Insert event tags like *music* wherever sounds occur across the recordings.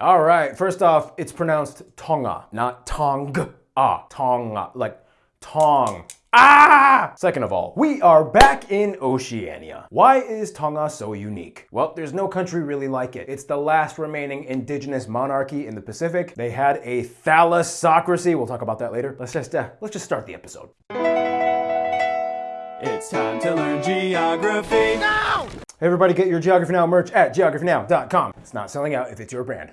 All right, first off, it's pronounced Tonga, not Tong. Ah, Tonga, like Tong. Ah! Second of all, we are back in Oceania. Why is Tonga so unique? Well, there's no country really like it. It's the last remaining indigenous monarchy in the Pacific. They had a thalassocracy. We'll talk about that later. Let's just uh, let's just start the episode. It's time to learn geography. Now. Hey everybody, get your Geography Now merch at geographynow.com. It's not selling out if it's your brand.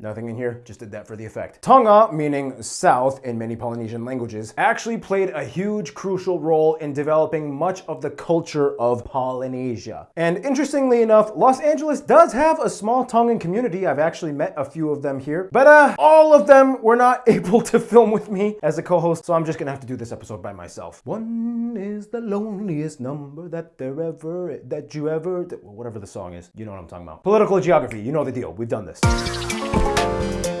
Nothing in here, just did that for the effect. Tonga, meaning south in many Polynesian languages, actually played a huge crucial role in developing much of the culture of Polynesia. And interestingly enough, Los Angeles does have a small Tongan community. I've actually met a few of them here, but uh, all of them were not *laughs* able to film with me as a co-host, so I'm just gonna have to do this episode by myself. One is the loneliest number that there ever, that you ever, whatever the song is. You know what I'm talking about. Political geography, you know the deal. We've done this thank you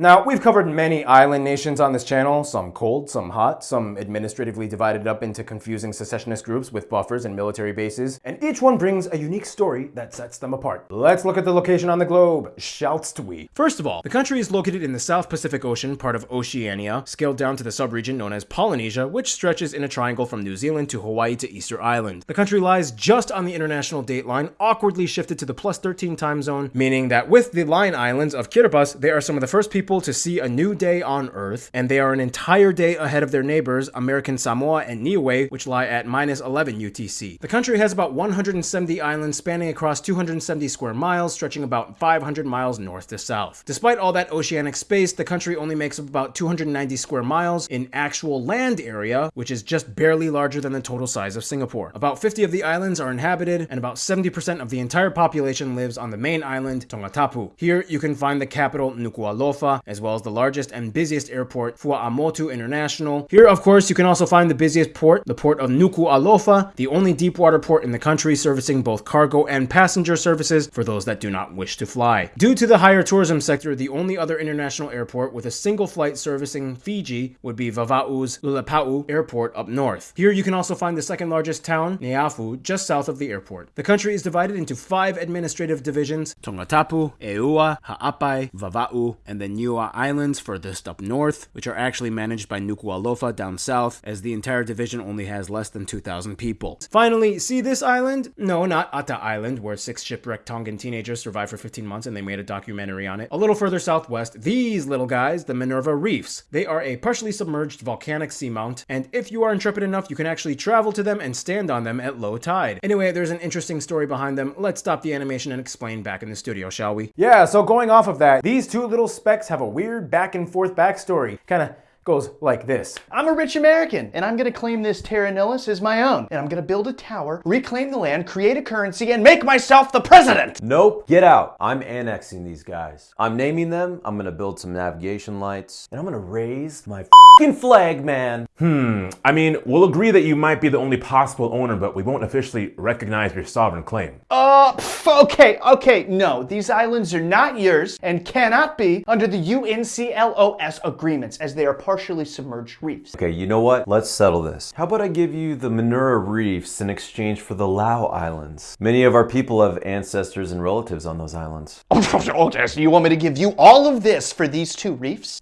now, we've covered many island nations on this channel, some cold, some hot, some administratively divided up into confusing secessionist groups with buffers and military bases, and each one brings a unique story that sets them apart. Let's look at the location on the globe, shallst we? First of all, the country is located in the South Pacific Ocean, part of Oceania, scaled down to the subregion known as Polynesia, which stretches in a triangle from New Zealand to Hawaii to Easter Island. The country lies just on the international date line, awkwardly shifted to the plus 13 time zone, meaning that with the line islands of Kiribati, they are some of the first people to see a new day on Earth, and they are an entire day ahead of their neighbors, American Samoa and Niue, which lie at minus 11 UTC. The country has about 170 islands spanning across 270 square miles, stretching about 500 miles north to south. Despite all that oceanic space, the country only makes up about 290 square miles in actual land area, which is just barely larger than the total size of Singapore. About 50 of the islands are inhabited, and about 70% of the entire population lives on the main island, Tongatapu. Here, you can find the capital, Nuku'alofa, as well as the largest and busiest airport, Fua'amotu International. Here, of course, you can also find the busiest port, the port of Nuku'alofa, the only deep water port in the country servicing both cargo and passenger services for those that do not wish to fly. Due to the higher tourism sector, the only other international airport with a single flight servicing Fiji would be Vava'u's Lupepau'u Airport up north. Here, you can also find the second largest town, Neiafu, just south of the airport. The country is divided into five administrative divisions, Tongatapu, Eua, Ha'apai, Vava'u, and the Niua Islands furthest up north, which are actually managed by Nuku'alofa down south, as the entire division only has less than 2,000 people. Finally, see this island? No, not Ata Island, where six shipwrecked Tongan teenagers survived for 15 months and they made a documentary on it. A little further southwest, these little guys, the Minerva Reefs. They are a partially submerged volcanic seamount, and if you are intrepid enough, you can actually travel to them and stand on them at low tide. Anyway, there's an interesting story behind them. Let's stop the animation and explain back in the studio, shall we? Yeah, so going off of that, these two little specks have a weird back and forth backstory. Kind of goes like this. I'm a rich American, and I'm gonna claim this Terra Nullis as my own. And I'm gonna build a tower, reclaim the land, create a currency, and make myself the president! Nope, get out. I'm annexing these guys. I'm naming them, I'm gonna build some navigation lights, and I'm gonna raise my fing flag, man. Hmm, I mean, we'll agree that you might be the only possible owner, but we won't officially recognize your sovereign claim. Uh, pff, okay, okay, no. These islands are not yours and cannot be under the UNCLOS agreements as they are partially submerged reefs. Okay, you know what? Let's settle this. How about I give you the Minerva Reefs in exchange for the Lau Islands? Many of our people have ancestors and relatives on those islands. *laughs* Okay, so you want me to give you all of this for these two reefs?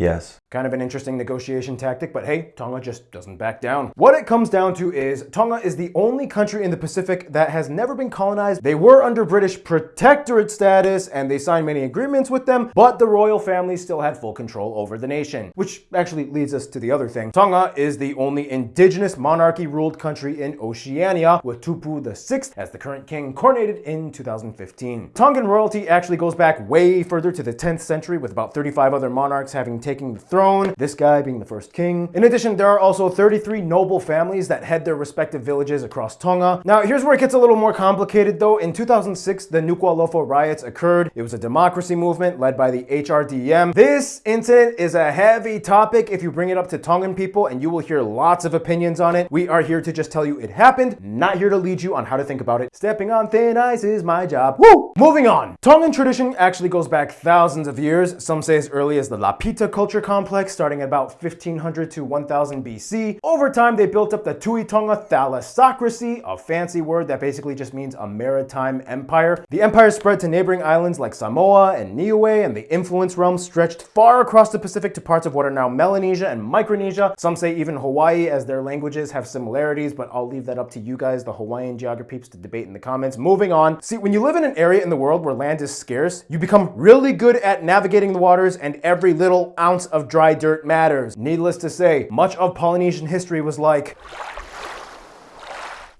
Yes. Kind of an interesting negotiation tactic, but hey, Tonga just doesn't back down. What it comes down to is Tonga is the only country in the Pacific that has never been colonized. They were under British protectorate status and they signed many agreements with them, but the royal family still had full control over the nation. Which actually leads us to the other thing. Tonga is the only indigenous monarchy ruled country in Oceania, with Tupou VI as the current king coronated in 2015. Tongan royalty actually goes back way further to the 10th century, with about 35 other monarchs having taken the throne throne, this guy being the first king. In addition, there are also 33 noble families that head their respective villages across Tonga. Now, here's where it gets a little more complicated though. In 2006, the Nuku'alofa riots occurred. It was a democracy movement led by the HRDM. This incident is a heavy topic if you bring it up to Tongan people and you will hear lots of opinions on it. We are here to just tell you it happened, not here to lead you on how to think about it. Stepping on thin ice is my job. Woo! Moving on. Tongan tradition actually goes back thousands of years, some say as early as the Lapita culture complex, starting about 1500 to 1000 BC. Over time, they built up the Tuitonga thalassocracy, a fancy word that basically just means a maritime empire. The empire spread to neighboring islands like Samoa and Niue, and the influence realm stretched far across the Pacific to parts of what are now Melanesia and Micronesia. Some say even Hawaii, as their languages have similarities, but I'll leave that up to you guys, the Hawaiian geography peeps, to debate in the comments. Moving on. See, when you live in an area in the world where land is scarce, you become really good at navigating the waters, and every little ounce of dry dirt matters. Needless to say, much of Polynesian history was like,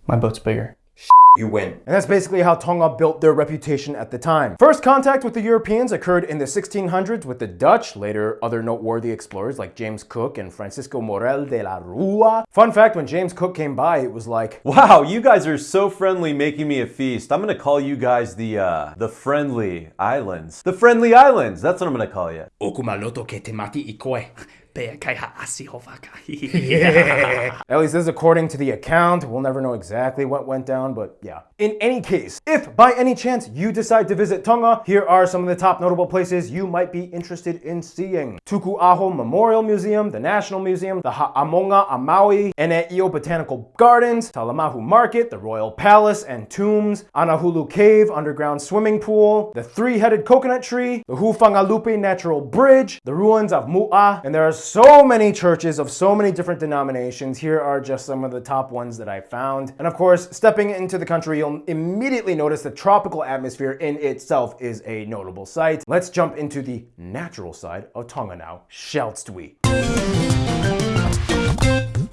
My boat's bigger. You win. And that's basically how Tonga built their reputation at the time. First contact with the Europeans occurred in the 1600s with the Dutch, later other noteworthy explorers like James Cook and Francisco Mourelle de la Rua. Fun fact, when James Cook came by, it was like, Wow, you guys are so friendly making me a feast. I'm gonna call you guys the uh the friendly islands. The friendly islands, that's what I'm gonna call you. *laughs* Waka. *laughs* At least this is according to the account. We'll never know exactly what went down, but yeah. In any case, if by any chance you decide to visit Tonga, here are some of the top notable places you might be interested in seeing. Tuku Aho Memorial Museum, the National Museum, the Ha'amonga Amaui, Ene'io Botanical Gardens, Talamahu Market, the Royal Palace and Tombs, Anahulu Cave Underground Swimming Pool, the Three-Headed Coconut Tree, the Hufangalupe Natural Bridge, the ruins of Mu'a, and there are so many churches of so many different denominations. Here are just some of the top ones that I found. And of course, stepping into the country, you'll immediately notice the tropical atmosphere in itself is a notable sight. Let's jump into the natural side of Tonga now, shallst we?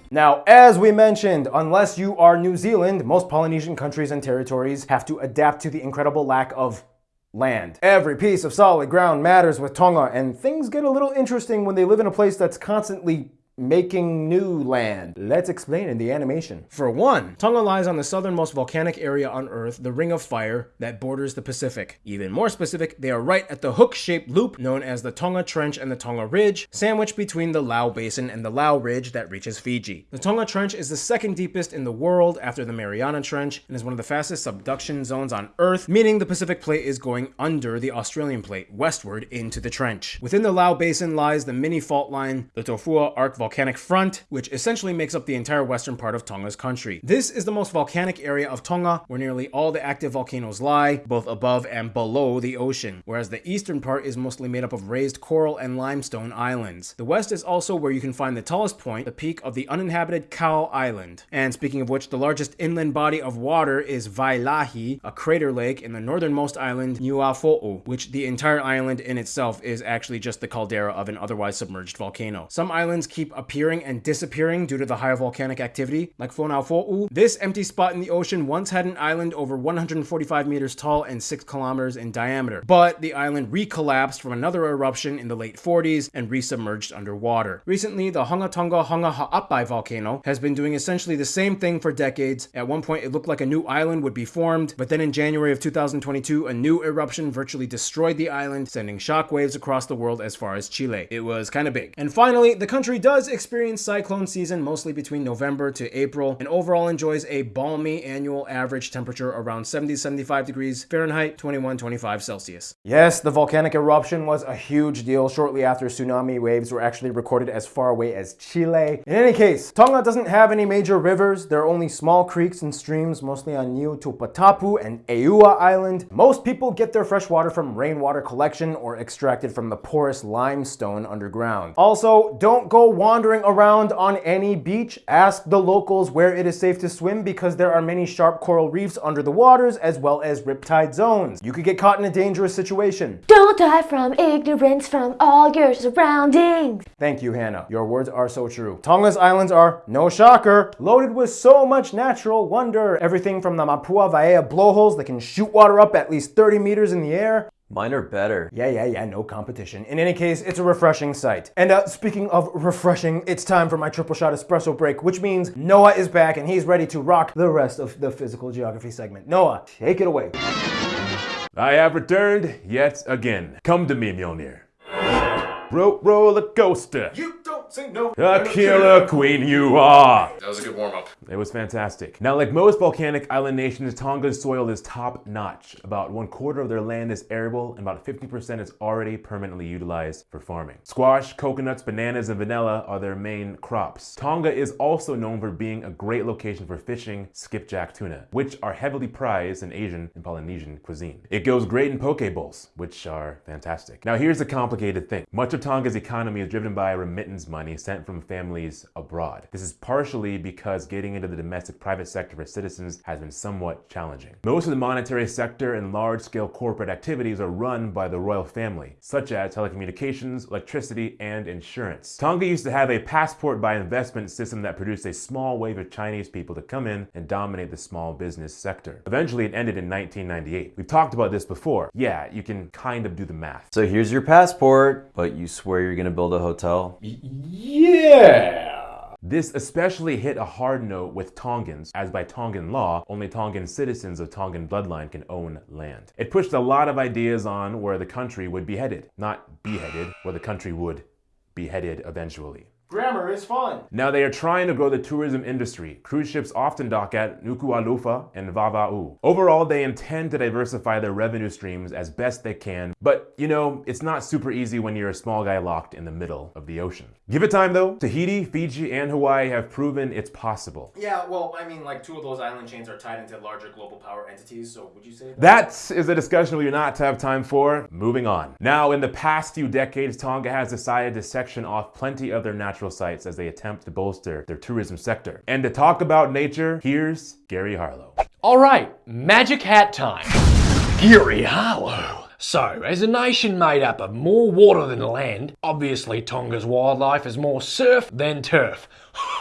Now, as we mentioned, unless you are New Zealand, most Polynesian countries and territories have to adapt to the incredible lack of land. Every piece of solid ground matters with Tonga, and things get a little interesting when they live in a place that's constantly making new land. Let's explain in the animation. For one, Tonga lies on the southernmost volcanic area on Earth, the Ring of Fire, that borders the Pacific. Even more specific, they are right at the hook-shaped loop known as the Tonga Trench and the Tonga Ridge, sandwiched between the Lau Basin and the Lau Ridge that reaches Fiji. The Tonga Trench is the second deepest in the world after the Mariana Trench and is one of the fastest subduction zones on Earth, meaning the Pacific Plate is going under the Australian Plate, westward into the trench. Within the Lau Basin lies the mini fault line, the Tofua Arc volcanic front, which essentially makes up the entire western part of Tonga's country. This is the most volcanic area of Tonga, where nearly all the active volcanoes lie, both above and below the ocean, whereas the eastern part is mostly made up of raised coral and limestone islands. The west is also where you can find the tallest point, the peak of the uninhabited Kao Island. And speaking of which, the largest inland body of water is Vailahi, a crater lake in the northernmost island, Niuafo'ou, which the entire island in itself is actually just the caldera of an otherwise submerged volcano. Some islands keep appearing and disappearing due to the higher volcanic activity, like Fonuafo'ou. This empty spot in the ocean once had an island over 145 meters tall and 6 kilometers in diameter, but the island recollapsed from another eruption in the late 40s and resubmerged underwater. Recently, the Hunga Tonga-Hunga Ha'apai volcano has been doing essentially the same thing for decades. At one point, it looked like a new island would be formed, but then in January of 2022, a new eruption virtually destroyed the island, sending shockwaves across the world as far as Chile. It was kind of big. And finally, the country does experience cyclone season mostly between November to April, and overall enjoys a balmy annual average temperature around 70 75 degrees Fahrenheit, 21 25 Celsius. Yes, the volcanic eruption was a huge deal shortly after tsunami waves were actually recorded as far away as Chile. In any case, Tonga doesn't have any major rivers. There are only small creeks and streams, mostly on Niuatoputapu and Eua Island. Most people get their fresh water from rainwater collection or extracted from the porous limestone underground. Also, don't go wandering around on any beach. Ask the locals where it is safe to swim because there are many sharp coral reefs under the waters as well as riptide zones. You could get caught in a dangerous situation. Don't die from ignorance from all your surroundings. Thank you, Hannah. Your words are so true. Tonga's islands are, no shocker, loaded with so much natural wonder. Everything from the Mapua Vaea blowholes that can shoot water up at least 30 meters in the air. Mine are better. Yeah, yeah, yeah, no competition. In any case, it's a refreshing sight. And uh, speaking of refreshing, it's time for my triple shot espresso break, which means Noah is back and he's ready to rock the rest of the physical geography segment. Noah, take it away. I have returned yet again. Come to me, Mjolnir. Ro- roller coaster. You don't say no. A killer queen you are. That was a good warm up. It was fantastic. Now, like most volcanic island nations, Tonga's soil is top notch. About one quarter of their land is arable, and about 50% is already permanently utilized for farming. Squash, coconuts, bananas, and vanilla are their main crops. Tonga is also known for being a great location for fishing skipjack tuna, which are heavily prized in Asian and Polynesian cuisine. It goes great in poke bowls, which are fantastic. Now, here's the complicated thing. Much of Tonga's economy is driven by remittance money sent from families abroad. This is partially because getting into the domestic private sector for citizens has been somewhat challenging. Most of the monetary sector and large-scale corporate activities are run by the royal family, such as telecommunications, electricity, and insurance. Tonga used to have a passport by investment system that produced a small wave of Chinese people to come in and dominate the small business sector. Eventually, it ended in 1998. We've talked about this before. Yeah, you can kind of do the math. So here's your passport, but you swear you're gonna build a hotel? Yeah. This especially hit a hard note with Tongans, as by Tongan law, only Tongan citizens of Tongan bloodline can own land. It pushed a lot of ideas on where the country would be headed. Not beheaded, where the country would be headed eventually. Grammar is fun. Now they are trying to grow the tourism industry. Cruise ships often dock at Nuku'alofa and Vava'u. Overall, they intend to diversify their revenue streams as best they can, but you know, it's not super easy when you're a small guy locked in the middle of the ocean. Give it time though. Tahiti, Fiji, and Hawaii have proven it's possible. Yeah, well, I mean, like two of those island chains are tied into larger global power entities, so would you say that? That is a discussion we do not to have time for. Moving on. Now, in the past few decades, Tonga has decided to section off plenty of their natural sites as they attempt to bolster their tourism sector. And to talk about nature, here's Gary Harlow. All right, magic hat time. Gary Harlow. So, as a nation made up of more water than land, obviously Tonga's wildlife is more surf than turf. *laughs*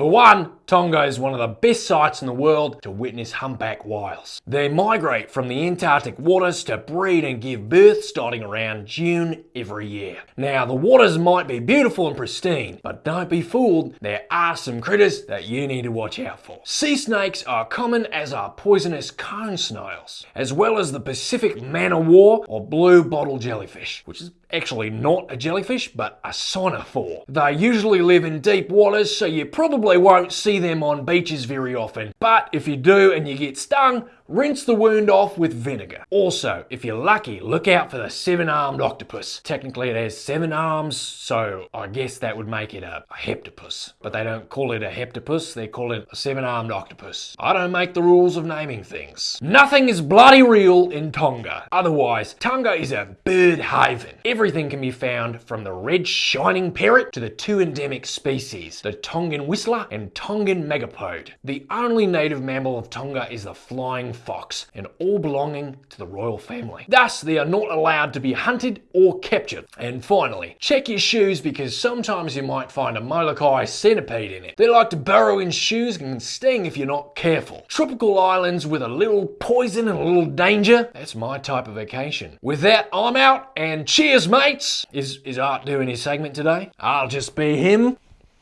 For one, Tonga is one of the best sites in the world to witness humpback whales. They migrate from the Antarctic waters to breed and give birth starting around June every year. Now, the waters might be beautiful and pristine, but don't be fooled, there are some critters that you need to watch out for. Sea snakes are common as are poisonous cone snails, as well as the Pacific man o' war or blue bottle jellyfish, which is actually not a jellyfish, but a siphonophore. They usually live in deep waters, so you probably won't see them on beaches very often. But if you do and you get stung, rinse the wound off with vinegar. Also, if you're lucky, look out for the seven-armed octopus. Technically it has seven arms, so I guess that would make it a, a heptopus. But they don't call it a heptopus, they call it a seven-armed octopus. I don't make the rules of naming things. Nothing is bloody real in Tonga. Otherwise, Tonga is a bird haven. Everything can be found from the red shining parrot to the two endemic species, the Tongan whistler and Tongan megapode. The only native mammal of Tonga is the flying fox, and all belonging to the royal family. Thus, they are not allowed to be hunted or captured. And finally, check your shoes because sometimes you might find a Molokai centipede in it. They like to burrow in shoes and can sting if you're not careful. Tropical islands with a little poison and a little danger, that's my type of vacation. With that, I'm out and cheers, mates! Is, is Art doing his segment today? I'll just be him.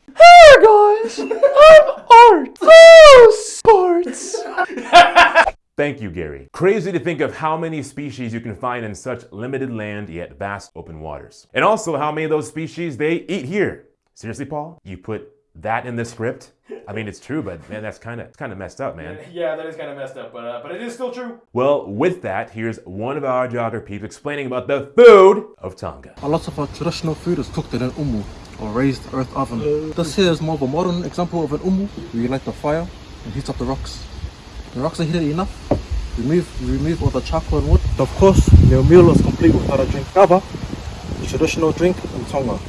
Hey guys, *laughs* I'm Art. Oh, sports. *laughs* Thank you, Gary. Crazy to think of how many species you can find in such limited land yet vast open waters. And also how many of those species they eat here. Seriously, Paul? You put that in the script? I mean, it's true, but man, that's kind of it's kind of messed up, man. Yeah, that is kind of messed up, but uh, but it is still true. Well, with that, here's one of our geographies explaining about the food of Tonga. A lot of our traditional food is cooked in an umu, or raised earth oven. This here is more of a modern example of an umu, where you light the fire and heat up the rocks. The rocks are heated enough, remove, remove all the charcoal and wood. Of course, your meal is complete without a drink. Kava, the traditional drink in Tonga.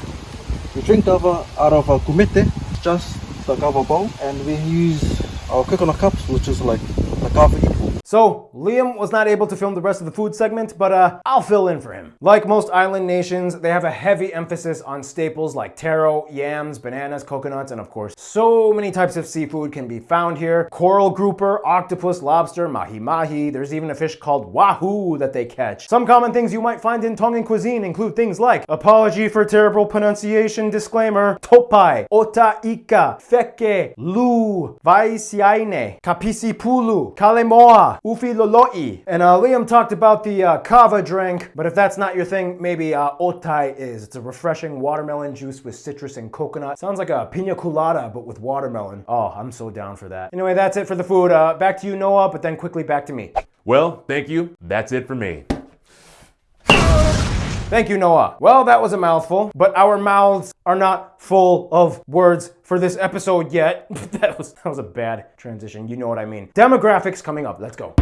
We drink kava out of a kumete, just the kava bowl, and we use our coconut cups, which is like the equal. So, Liam was not able to film the rest of the food segment, but uh, I'll fill in for him. Like most island nations, they have a heavy emphasis on staples like taro, yams, bananas, coconuts, and of course, so many types of seafood can be found here. Coral grouper, octopus, lobster, mahi-mahi, there's even a fish called wahoo that they catch. Some common things you might find in Tongan cuisine include things like, apology for terrible pronunciation disclaimer, topai, ota ika, feke, lu, vaisiaine, kapisipulu, kalemoa, ufiloloi. And uh, Liam talked about the uh, kava drink, but if that's not your thing, maybe uh, otai is. It's a refreshing watermelon juice with citrus and coconut. Sounds like a pina colada, but with watermelon. Oh, I'm so down for that. Anyway, that's it for the food. Uh, back to you, Noah, but then quickly back to me. Well, thank you. That's it for me. Thank you, Noah. Well, that was a mouthful, but our mouths are not full of words for this episode yet. *laughs* that was that was a bad transition. You know what I mean. Demographics coming up. Let's go.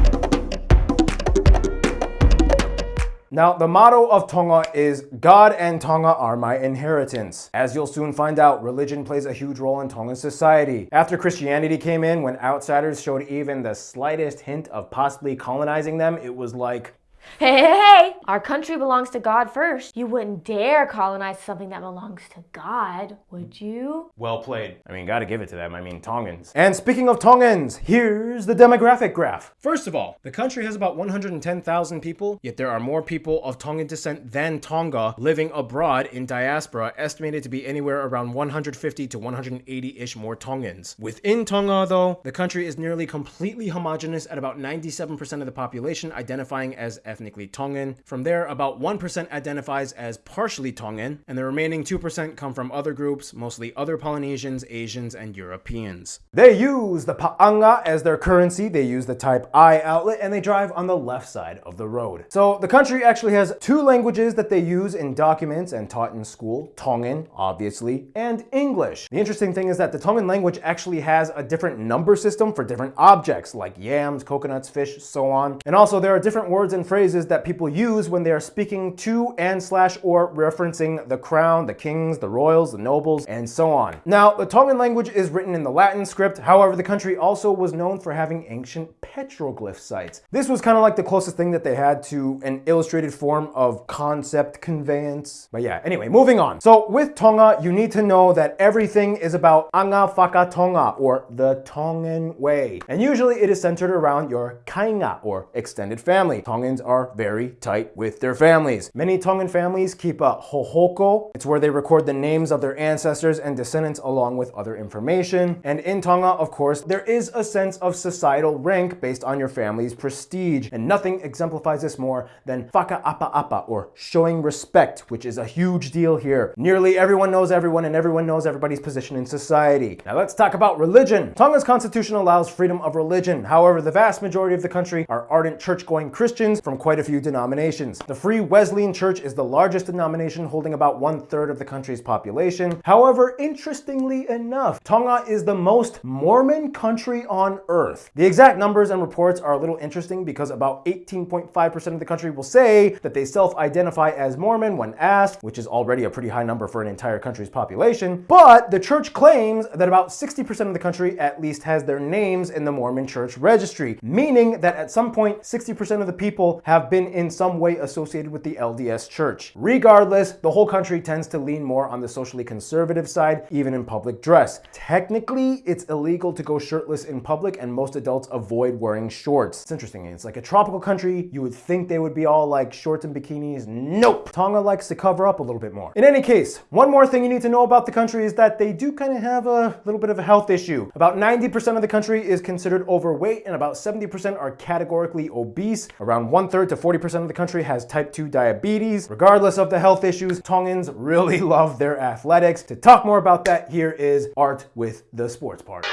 Now, the motto of Tonga is God and Tonga are my inheritance. As you'll soon find out, religion plays a huge role in Tongan society. After Christianity came in, when outsiders showed even the slightest hint of possibly colonizing them, it was like, Hey, hey, hey! Our country belongs to God first. You wouldn't dare colonize something that belongs to God, would you? Well played. I mean, gotta give it to them. I mean, Tongans. And speaking of Tongans, here's the demographic graph. First of all, the country has about 110,000 people, yet there are more people of Tongan descent than Tonga living abroad in diaspora, estimated to be anywhere around 150 to 180 ish more Tongans. Within Tonga, though, the country is nearly completely homogenous at about 97% of the population identifying as ethnically Tongan. From there, about 1% identifies as partially Tongan, and the remaining 2% come from other groups, mostly other Polynesians, Asians, and Europeans. They use the pa'anga as their currency, they use the type I outlet, and they drive on the left side of the road. So the country actually has two languages that they use in documents and taught in school Tongan, obviously, and English. The interesting thing is that the Tongan language actually has a different number system for different objects like yams, coconuts, fish, so on. And also, there are different words and phrases that people use when they are speaking to and slash or referencing the crown, the kings, the royals, the nobles, and so on. Now, the Tongan language is written in the Latin script. However, the country also was known for having ancient petroglyph sites. This was kind of like the closest thing that they had to an illustrated form of concept conveyance. But yeah, anyway, moving on. So with Tonga, you need to know that everything is about anga Faka Tonga or the Tongan way. And usually it is centered around your kainga or extended family. Tongans are very tight with their families. Many Tongan families keep a hohoko. It's where they record the names of their ancestors and descendants along with other information. And in Tonga, of course, there is a sense of societal rank based on your family's prestige. And nothing exemplifies this more than faka'apa'apa or showing respect, which is a huge deal here. Nearly everyone knows everyone and everyone knows everybody's position in society. Now let's talk about religion. Tonga's constitution allows freedom of religion. However, the vast majority of the country are ardent church-going Christians from quite a few denominations. The Free Wesleyan Church is the largest denomination holding about one third of the country's population. However, interestingly enough, Tonga is the most Mormon country on earth. The exact numbers and reports are a little interesting because about 18.5% of the country will say that they self-identify as Mormon when asked, which is already a pretty high number for an entire country's population. But the church claims that about 60% of the country at least has their names in the Mormon church registry, meaning that at some point 60% of the people have been in some way associated with the LDS church. Regardless, the whole country tends to lean more on the socially conservative side, even in public dress. Technically, it's illegal to go shirtless in public and most adults avoid wearing shorts. It's interesting, it's like a tropical country, you would think they would be all like shorts and bikinis. Nope! Tonga likes to cover up a little bit more. In any case, one more thing you need to know about the country is that they do kind of have a little bit of a health issue. About 90% of the country is considered overweight and about 70% are categorically obese. Around one third to 40% of the country has type 2 diabetes. Regardless of the health issues, Tongans really *laughs* love their athletics. To talk more about that, here is Art with the sports part.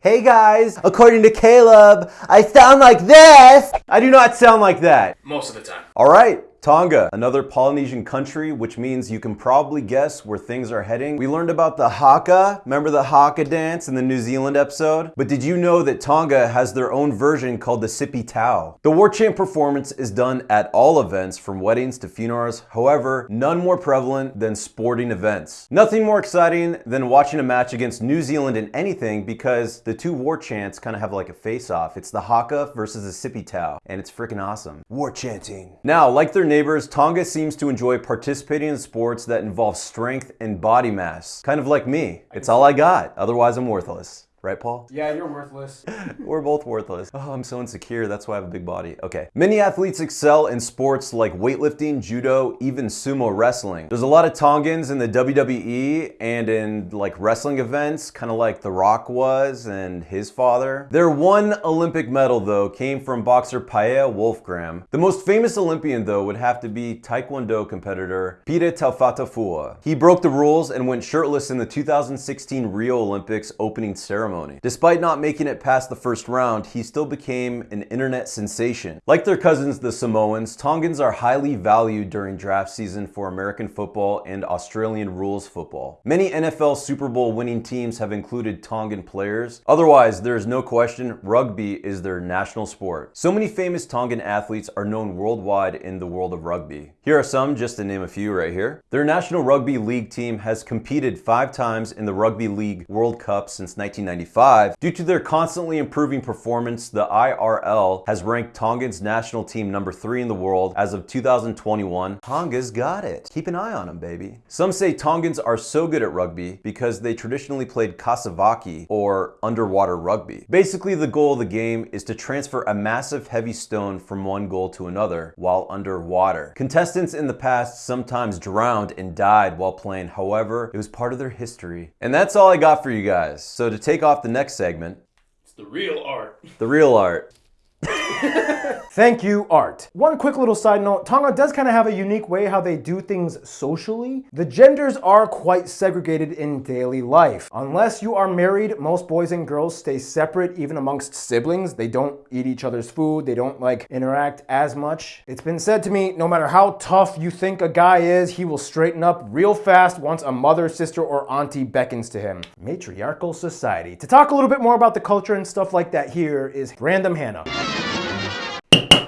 Hey guys, according to Caleb, I sound like this. I do not sound like that. Most of the time. All right. Tonga, another Polynesian country, which means you can probably guess where things are heading. We learned about the haka. Remember the haka dance in the New Zealand episode? But did you know that Tonga has their own version called the Sipi Tau? The war chant performance is done at all events, from weddings to funerals. However, none more prevalent than sporting events. Nothing more exciting than watching a match against New Zealand in anything because the two war chants kind of have like a face-off. It's the haka versus the Sipi Tau, and it's freaking awesome. War chanting. Now, like their neighbors, Tonga seems to enjoy participating in sports that involve strength and body mass. Kind of like me. It's all I got, otherwise I'm worthless. Right, Paul? Yeah, you're worthless. *laughs* We're both worthless. Oh, I'm so insecure. That's why I have a big body. Okay. Many athletes excel in sports like weightlifting, judo, even sumo wrestling. There's a lot of Tongans in the WWE and in like wrestling events, kind of like The Rock was and his father. Their one Olympic medal, though, came from boxer Paea Wolfgram. The most famous Olympian, though, would have to be Taekwondo competitor Pita Taufatofua. He broke the rules and went shirtless in the 2016 Rio Olympics opening ceremony. Despite not making it past the first round, he still became an internet sensation. Like their cousins, the Samoans, Tongans are highly valued during draft season for American football and Australian rules football. Many NFL Super Bowl winning teams have included Tongan players. Otherwise, there is no question rugby is their national sport. So many famous Tongan athletes are known worldwide in the world of rugby. Here are some, just to name a few right here. Their National Rugby League team has competed five times in the Rugby League World Cup since 1995. Due to their constantly improving performance, the IRL has ranked Tongan's national team number three in the world as of 2021. Tonga's got it. Keep an eye on them, baby. Some say Tongans are so good at rugby because they traditionally played kasavaki or underwater rugby. Basically, the goal of the game is to transfer a massive heavy stone from one goal to another while underwater. Contestants in the past sometimes drowned and died while playing, however, it was part of their history. And that's all I got for you guys. So to take off the next segment, It's the real art. the real art. *laughs* Thank you, Art. One quick little side note Tonga does kind of have a unique way how they do things socially. The genders are quite segregated in daily life. Unless you are married, most boys and girls stay separate, even amongst siblings. They don't eat each other's food, they don't like interact as much. It's been said to me no matter how tough you think a guy is, he will straighten up real fast once a mother, sister, or auntie beckons to him. Matriarchal society. To talk a little bit more about the culture and stuff like that, here is Random Hannah.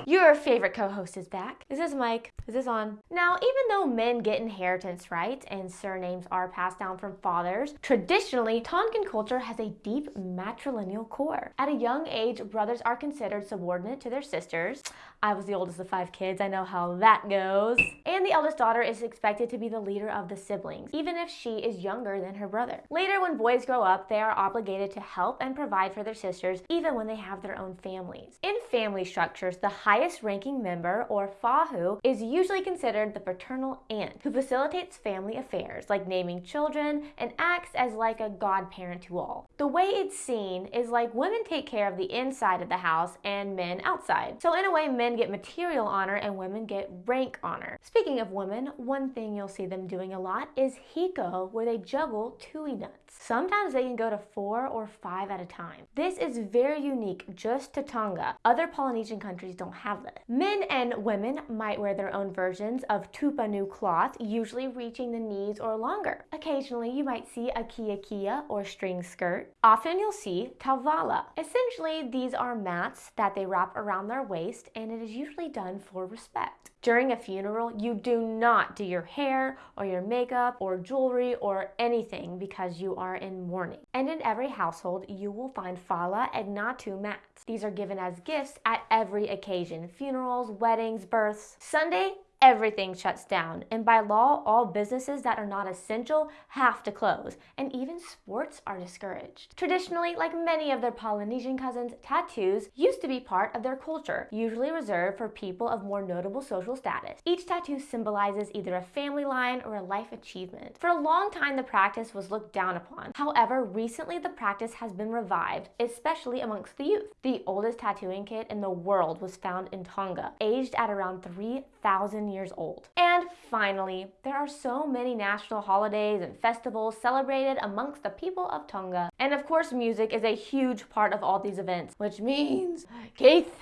Your favorite co-host is back. This is this Mike? Is this on? Now, even though men get inheritance rights and surnames are passed down from fathers, traditionally, Tongan culture has a deep matrilineal core. At a young age, brothers are considered subordinate to their sisters. I was the oldest of five kids, I know how that goes. And the eldest daughter is expected to be the leader of the siblings, even if she is younger than her brother. Later, when boys grow up, they are obligated to help and provide for their sisters, even when they have their own families. In family structures, the highest ranking member, or fahu, is usually considered the paternal aunt, who facilitates family affairs, like naming children, and acts as like a godparent to all. The way it's seen is like women take care of the inside of the house and men outside. So in a way, men get material honor and women get rank honor. Speaking of women, one thing you'll see them doing a lot is hiko, where they juggle tui nuts. Sometimes they can go to four or five at a time. This is very unique just to Tonga. Other Polynesian countries don't have this. Men and women might wear their own versions of tupenu cloth, usually reaching the knees or longer. Occasionally, you might see a kiekie or string skirt. Often you'll see ta'ovala. Essentially, these are mats that they wrap around their waist and it is usually done for respect. During a funeral, you do not do your hair or your makeup or jewelry or anything because you are in mourning. And in every household, you will find fala and ngatu mats. These are given as gifts at every occasion funerals, weddings, births. Sunday, everything shuts down, and by law, all businesses that are not essential have to close, and even sports are discouraged. Traditionally, like many of their Polynesian cousins, tattoos used to be part of their culture, usually reserved for people of more notable social status. Each tattoo symbolizes either a family line or a life achievement. For a long time, the practice was looked down upon. However, recently the practice has been revived, especially amongst the youth. The oldest tattooing kit in the world was found in Tonga, aged at around 3,000 years old. And finally, there are so many national holidays and festivals celebrated amongst the people of Tonga. And of course, music is a huge part of all these events, which means, Keith,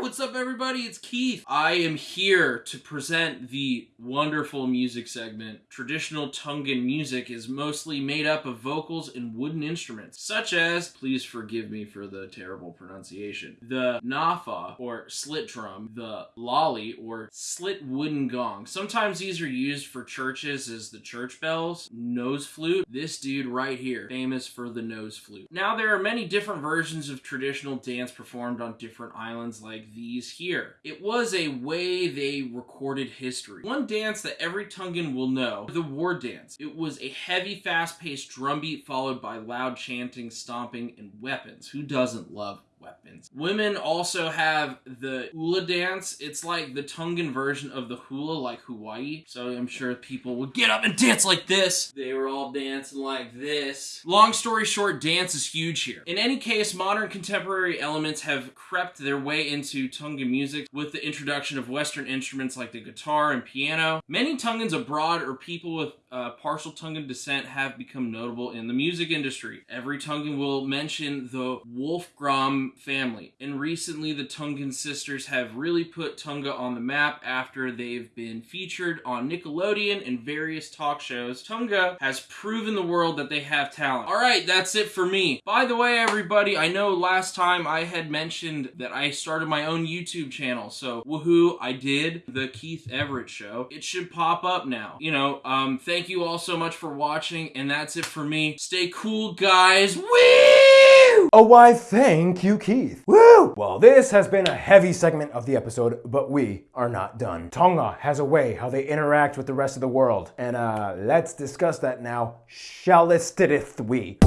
What's up, everybody? It's Keith. I am here to present the wonderful music segment. Traditional Tongan music is mostly made up of vocals and wooden instruments, such as, please forgive me for the terrible pronunciation, the nafa or slit drum, the lali or slit wooden gong. Sometimes these are used for churches as the church bells, nose flute. This dude right here, famous for the nose flute. Now, there are many different versions of traditional dance performed on different islands like these here. It was a way they recorded history. One dance that every Tongan will know, the war dance. It was a heavy, fast-paced drum beat followed by loud chanting, stomping, and weapons. Who doesn't love weapons. Women also have the hula dance. It's like the Tongan version of the hula, like Hawaii. So I'm sure people would get up and dance like this. They were all dancing like this. Long story short, dance is huge here. In any case, modern contemporary elements have crept their way into Tongan music with the introduction of Western instruments like the guitar and piano. Many Tongans abroad or people with uh, partial Tongan descent have become notable in the music industry. Every Tongan will mention the Wolfgram family, and recently the Tongan sisters have really put Tonga on the map after they've been featured on Nickelodeon and various talk shows. Tonga has proven the world that they have talent. Alright, that's it for me. By the way, everybody, I know last time I had mentioned that I started my own YouTube channel, so woohoo, I did. The Keith Everett Show. It should pop up now. You know, um, thank you all so much for watching, and that's it for me. Stay cool, guys. Woo! Oh, why thank you, Keith. Woo! Well, this has been a heavy segment of the episode, but we are not done. Tonga has a way how they interact with the rest of the world, and uh, let's discuss that now. Shallistidith we.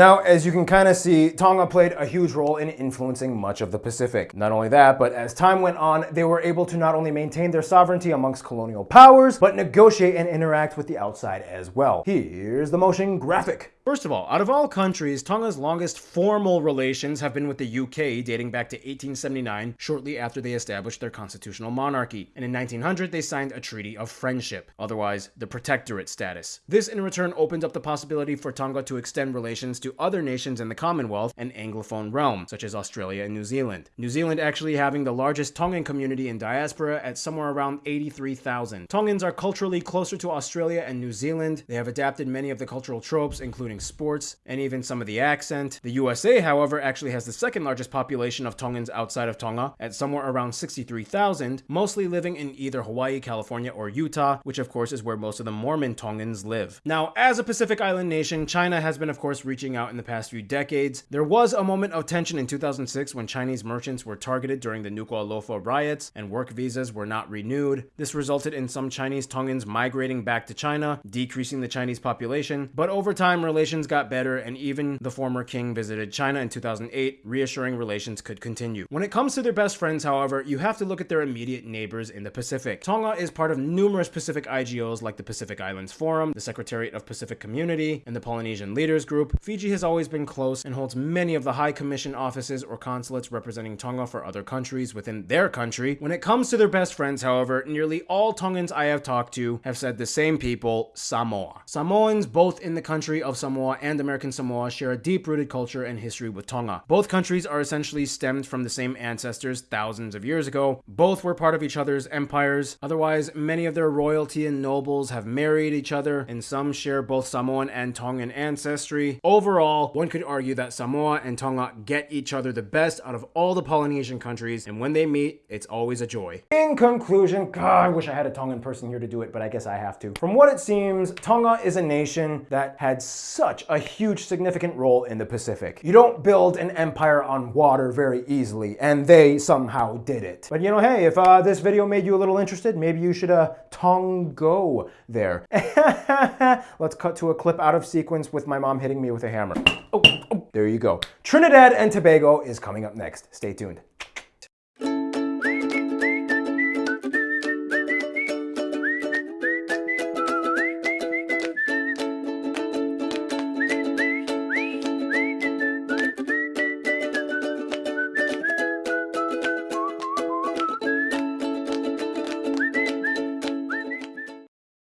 Now, as you can kind of see, Tonga played a huge role in influencing much of the Pacific. Not only that, but as time went on, they were able to not only maintain their sovereignty amongst colonial powers, but negotiate and interact with the outside as well. Here's the motion graphic. First of all, out of all countries, Tonga's longest formal relations have been with the UK dating back to 1879, shortly after they established their constitutional monarchy. And in 1900, they signed a treaty of friendship, otherwise the protectorate status. This in return opened up the possibility for Tonga to extend relations to other nations in the Commonwealth and Anglophone realm, such as Australia and New Zealand. New Zealand actually having the largest Tongan community in diaspora at somewhere around 83,000. Tongans are culturally closer to Australia and New Zealand. They have adapted many of the cultural tropes, including sports, and even some of the accent. The USA, however, actually has the second largest population of Tongans outside of Tonga at somewhere around 63,000, mostly living in either Hawaii, California, or Utah, which of course is where most of the Mormon Tongans live. Now, as a Pacific Island nation, China has been of course reaching out in the past few decades. There was a moment of tension in 2006 when Chinese merchants were targeted during the Nuku'alofa riots and work visas were not renewed. This resulted in some Chinese Tongans migrating back to China, decreasing the Chinese population, but over time relations got better and even the former king visited China in 2008, reassuring relations could continue. When it comes to their best friends, however, you have to look at their immediate neighbors in the Pacific. Tonga is part of numerous Pacific IGOs like the Pacific Islands Forum, the Secretariat of Pacific Community, and the Polynesian Leaders Group. Fiji has always been close and holds many of the High Commission offices or consulates representing Tonga for other countries within their country. When it comes to their best friends, however, nearly all Tongans I have talked to have said the same people, Samoa. Samoans, both in the country of Samoa and American Samoa, share a deep-rooted culture and history with Tonga. Both countries are essentially stemmed from the same ancestors thousands of years ago. Both were part of each other's empires. Otherwise, many of their royalty and nobles have married each other, and some share both Samoan and Tongan ancestry. Overall, one could argue that Samoa and Tonga get each other the best out of all the Polynesian countries, and when they meet, it's always a joy. In conclusion, God, I wish I had a Tongan person here to do it, but I guess I have to. From what it seems, Tonga is a nation that had such a huge significant role in the Pacific. You don't build an empire on water very easily, and they somehow did it. But you know, hey, if uh, this video made you a little interested, maybe you should uh, Tongo there. *laughs* Let's cut to a clip out of sequence with my mom hitting me with a hammer. Oh, oh, there you go. Trinidad and Tobago is coming up next. Stay tuned.